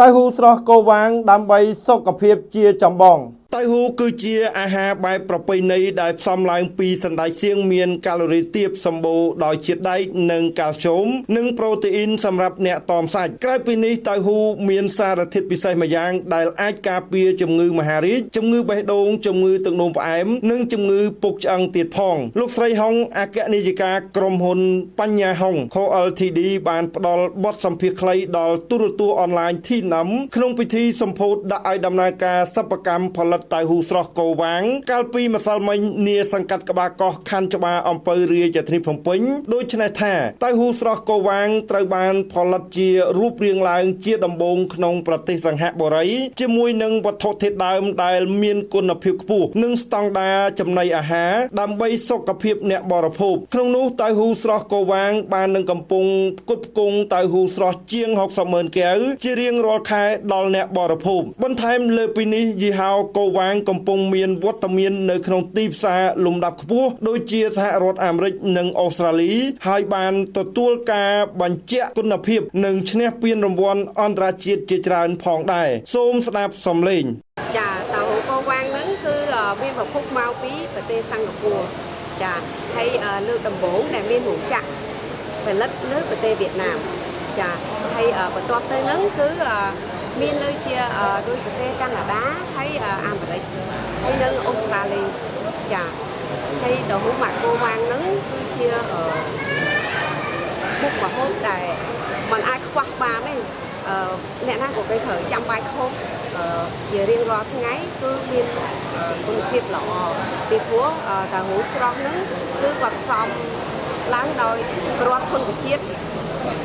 តៅហ៊ូស្រស់គោវាងដើម្បីសុខភាពជាចម្បង តៅហ៊ូគឺជាអាហារបែបប្រពៃណីដែលផ្សំឡើងពីសណ្តែកសៀងមានកាឡូរីទាបសម្បូរដោយជាតិដែកនិងកាល់ស្យូមនិងប្រូតេអ៊ីនសម្រាប់អ្នកតមសាច់ក្រៅពីនេះតៅហ៊ូមានសារធាតុពិសេសម្យ៉ាង ដែលអាចការពារជំងឺមហារីកជំងឺបេះដូងជំងឺទឹកនោមផ្អែមនិងជំងឺពុកឆ្អឹងទៀតផងលោកស្រីហុងអគ្គនាយិកាក្រុមហ៊ុនបញ្ញាហុង Co Ltd បានផ្ដល់បទសម្ភាសន៍ខ្លីដល់ទូរទស្សន៍អនឡាញ Thinam ក្នុងពិធីសម្ពោធដាក់ឲ្យដំណើរការសិប្បកម្មផលិតតៅហ៊ូស្រស់គោវាង កាលពីម្សិលមិញនាសង្កាត់ក្បាលកោះខណ្ឌច្បារអំពៅរាជធានីភ្នំពេញដូច្នេះថាតៅហ៊ូស្រស់គោវាងត្រូវបានផលិតជារូបរាងឡើងជាដំបូងក្នុងប្រទេសសង្ហបុរីជាមួយនឹងវត្ថុធាតុដើមដែលមានគុណភាពខ្ពស់និងស្តង់ដារចំណីអាហារដើម្បីសុខភាពអ្នកបរិភោគក្នុងនោះតៅហ៊ូស្រស់គោវាង បាននឹងកំពុងផ្គត់ផ្គង់តៅហ៊ូស្រស់ជាង60ម៉ឺនកែវជារៀងរាល់ខែដល់អ្នកបរិភោគបន្ថែមលើពីនេះយីហោគោវាងកំពុងមានវត្តមាននៅក្នុងទីផ្សារលំដាប់ខ្ពស់ដូចជាសហរដ្ឋអាមេរិកនិងអូស្ត្រាលី ហើយបានទទួលការបញ្ជាក់គុណភាព និងឈ្នះពានរង្វាន់អន្តរជាតិជាច្រើនផងដែរសូមស្ដាប់សំឡេងចាតៅហ៊ូកូវ៉ាងហ្នឹងគឺមានប្រភពមកពីប្រទេសសិង្ហបុរីចាហើយលើកដំបូងដែលមានរោងចក្រផលិតនៅប្រទេសវៀតណាមចាហើយបន្ទាប់ទៅហ្នឹងគឺ មានដូចជាដូចប្រទេសកាណាដាហើយអាមេរិកហើយនៅអូស្ត្រាលីចាហើយតៅហ៊ូម៉ាក់កូវ៉ាងហ្នឹងគឺជាមុខម្ហូបដែលมันអាចខ្វះបានទេអ្នកណាក៏គេត្រូវចាំបាច់ហូបជារៀងរាល់ថ្ងៃគឺមានគុណភាពល្អពីព្រោះតៅហ៊ូស្រស់ហ្នឹងគឺគាត់សំឡើងដោយគ្រាប់ធនជាតិ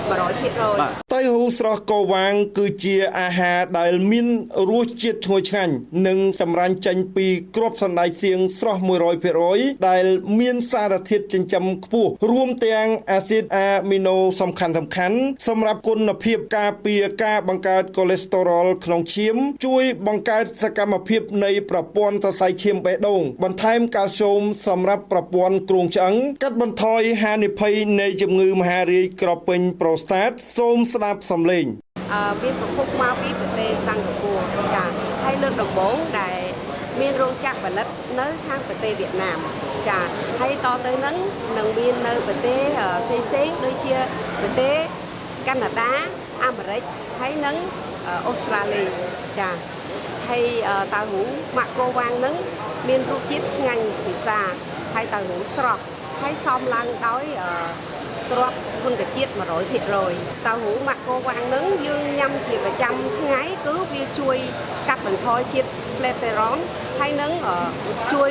100%តៅ ហ៊ូស្រស់កោវាង គឺជាអាហារដែលមានរសជាតិឈ្ងុយឆ្ងាញ់និងសម្រាញ់ចេញពីគ្រាប់សណ្តែកសៀងស្រស់100%ដែលមានសារធាតុចិញ្ចឹមខ្ពស់រួមទាំងអាស៊ីតអាមីណូសំខាន់សំខាន់សម្រាប់គុណភាពការពារការបង្កើតកូលេស្តេរ៉ុលក្នុងឈាម ជួយបង្កើតសកម្មភាពនៃប្រព័ន្ធសរសៃឈាមបេះដូងបន្ថែមកាល់ស្យូមសម្រាប់ប្រព័ន្ធគ្រោងឆ្អឹងកាត់បន្ថយហានិភ័យនៃជំងឺមហារីកក្រពេញប្រូស្តាតសូមស្ដាប់សំឡេងអឺមានប្រភពមកពីប្រទេសសិង្ហបុរីចាហើយលើកដំបូងដែល មានរោងចក្រផលិតនៅខាងប្រទេសវៀតណាមចាហើយតទៅនឹងនឹងមាននៅប្រទេសផ្សេងផ្សេងដូចជាប្រទេសកាណាដាអាមេរិកហើយនិងអូស្ត្រាលីចាហើយតៅហ៊ូម៉ាក់កូវ៉ាងនឹងមានរសជាតិឆ្ងាញ់ពិសាហើយតៅហ៊ូស្រស់ហើយសមឡើងដោយ គ្រាប់ធនជាតិ100%តៅហ៊ូម៉ាក់កូវ៉ាងនឹងយើងញ៉ាំជាប្រចាំថ្ងៃគឺវាជួយកាត់បន្ថយជាតិស្លេតេរ៉ុនហើយនឹងជួយ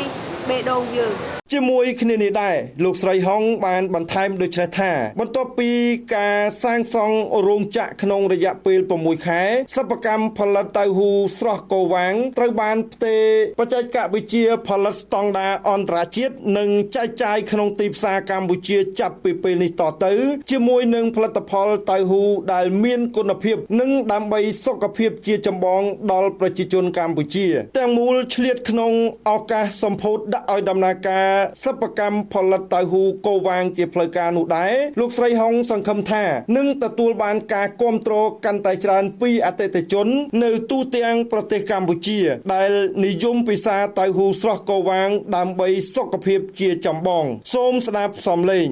បេះដូងយើង ជាមួយគ្នានេះដែរលោកស្រីហុងបានបន្ថែមដូចនេះថា បន្ទាប់ពីការសាងសង់រោងចក្រក្នុងរយៈពេល6ខែសិប្បកម្មផលិតតៅហ៊ូស្រស់កោវាងត្រូវបានផ្ទេរបច្ចេកវិទ្យាផលិតស្តង់ដារអន្តរជាតិនិងចែកចាយក្នុងទីផ្សារកម្ពុជាចាប់ពីពេលនេះតទៅ ជាមួយនឹងផលិតផលតៅហ៊ូដែលមានគុណភាព និងដើម្បីសុខភាពជាចម្បងដល់ប្រជាជនកម្ពុជា ទាំងមូលឆ្លៀតក្នុងឱកាសសម្ពោធដាក់ឲ្យដំណើរការសិប្បកម្មផលិតតៅហ៊ូកូវាងជាផ្លូវការនោះដែរលោកស្រីហុងសង្ឃឹមថានឹងទទួលបានការគ្រប់គ្រងកាន់តែច្រើនពីអតិថិជន នៅទូទាំងប្រទេសកម្ពុជា ដែលនិយមពិសាតៅហ៊ូស្រស់កូវាង ដើម្បីសុខភាពជាចម្បង សូមស្ដាប់សំឡេង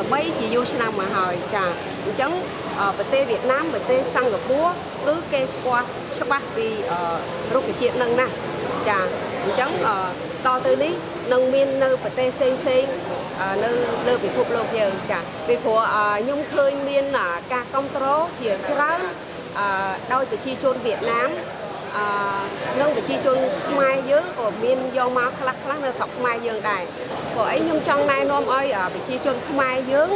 ល្បីជាយូរឆ្នាំមកហើយចាអញ្ចឹងប្រទេសវៀតណាមប្រទេសសិង្ហបុរីគឺគេស្គាល់ច្បាស់ពីរុក្ខជាតិនឹងណាចាអញ្ចឹងតទៅនេះ នឹងមាននៅប្រទេសផ្សេងផ្សេងនៅលើពិភពលោកយើងចាពីព្រោះខ្ញុំឃើញមានការគ្រប់គ្រងជាច្រើនដោយប្រជាជនវៀតណាមអឺនឹងប្រជាជនខ្មែរយើងក៏មានយកមកខ្លះខ្លះនៅស្រុកខ្មែរយើងដែរព្រោះអីខ្ញុំចង់ណែនាំឲ្យប្រជាជនខ្មែរយើង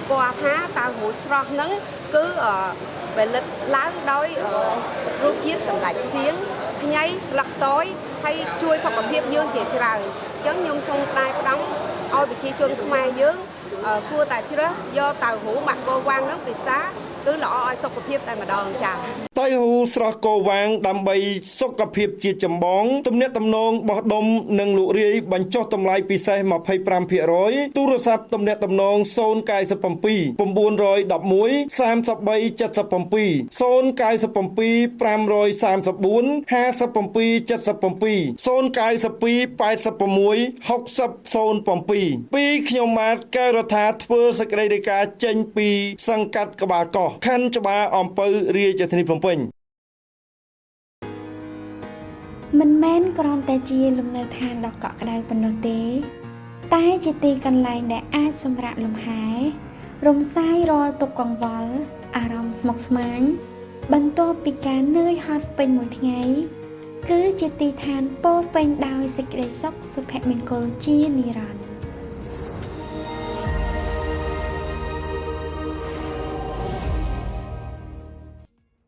ស្គាល់ថាតើហ៊ូស្រស់ហ្នឹងគឺផលិតឡើងដោយរសជាតិសម្ដេចសៀងខ្ញីស្លឹកតយហើយជួយសុខភាពយើងជាច្រើនអញ្ចឹងខ្ញុំសូមផ្ដាយផ្ដាំឲ្យប្រជាជនខ្មែរយើងគួរតែជ្រើសយកតៅហ៊ូបាក់គោវ៉ាងនឹងពិសាគឺល្អឲ្យសុខភាពតែម្ដងចា៎តៃហ៊ូស្រស់កោវាង ដើម្បីសុខភាពជាចម្បងទំនាក់ទំនងបោះដុំនិងលក់រាយបញ្ចុះតម្លៃពិសេស25%ទូរស័ព្ទទំនាក់ទំនង097 911 3377 097 534 5777 092 86 6007ពីខ្ញុំម៉ាតកែវរដ្ឋាធ្វើសេចក្តីរាយការណ៍ចេញពីសង្កាត់ក្បាលកោះខណ្ឌច្បារអំពៅរាជធានីភ្នំពេញមិនមែនគ្រាន់តែជាលំនៅឋានដ៏កក់ក្ដៅប៉ុណ្ណោះទេ តែជាទីកន្លែងដែលអាចសម្រាកលំហែ រំសាយរាល់ទុក្ខកង្វល់អារម្មណ៍ស្មុគស្មាញបន្ទាប់ពីការនឿយហត់ពេញមួយថ្ងៃគឺជាទីឋានពោរពេញដោយសេចក្តីសុខសុភមង្គលជានិរន្តរ៍